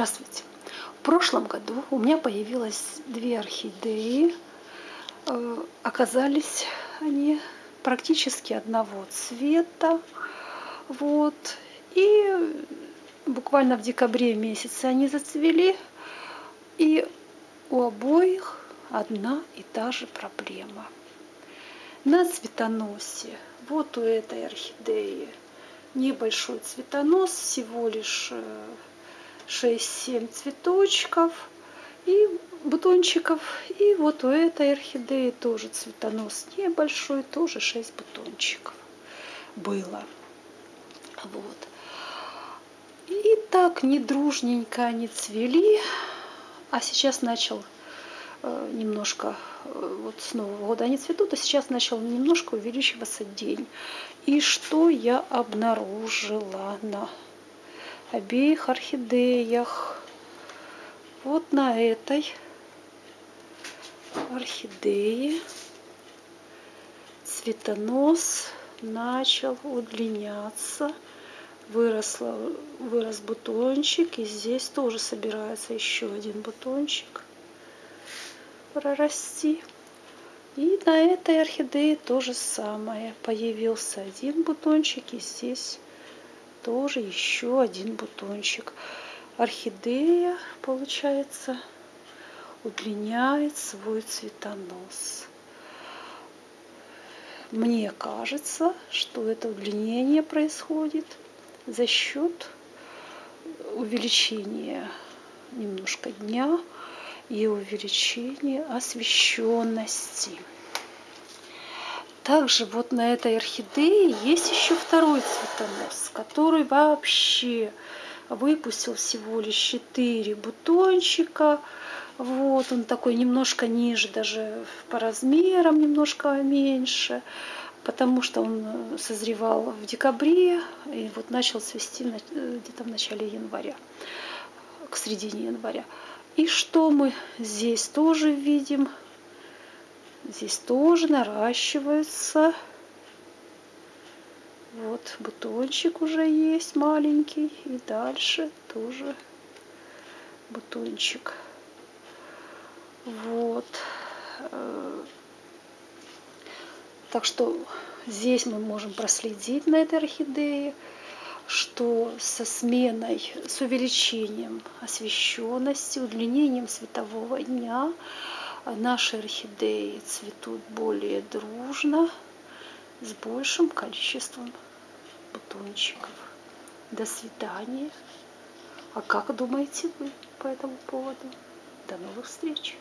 Здравствуйте! В прошлом году у меня появилось две орхидеи. Э, оказались они практически одного цвета. Вот. И буквально в декабре месяце они зацвели. И у обоих одна и та же проблема. На цветоносе, вот у этой орхидеи, небольшой цветонос, всего лишь 6-7 цветочков и бутончиков. И вот у этой орхидеи тоже цветонос небольшой, тоже 6 бутончиков было. Вот. И так недружненько они цвели, а сейчас начал э, немножко, э, вот с Нового года они цветут, а сейчас начал немножко увеличиваться день. И что я обнаружила на обеих орхидеях. Вот на этой орхидее цветонос начал удлиняться. Выросла, вырос бутончик, и здесь тоже собирается еще один бутончик прорасти. И на этой орхидее то же самое. Появился один бутончик, и здесь тоже еще один бутончик. Орхидея, получается, удлиняет свой цветонос. Мне кажется, что это удлинение происходит за счет увеличения немножко дня и увеличения освещенности. Также вот на этой орхидее есть еще второй цветонос, который вообще выпустил всего лишь 4 бутончика. Вот он такой немножко ниже, даже по размерам немножко меньше, потому что он созревал в декабре и вот начал цвести где-то в начале января, к середине января. И что мы здесь тоже видим? Здесь тоже наращивается. Вот бутончик уже есть маленький. И дальше тоже бутончик. Вот. Так что здесь мы можем проследить на этой орхидее, что со сменой, с увеличением освещенности, удлинением светового дня Наши орхидеи цветут более дружно, с большим количеством бутончиков. До свидания. А как думаете вы по этому поводу? До новых встреч!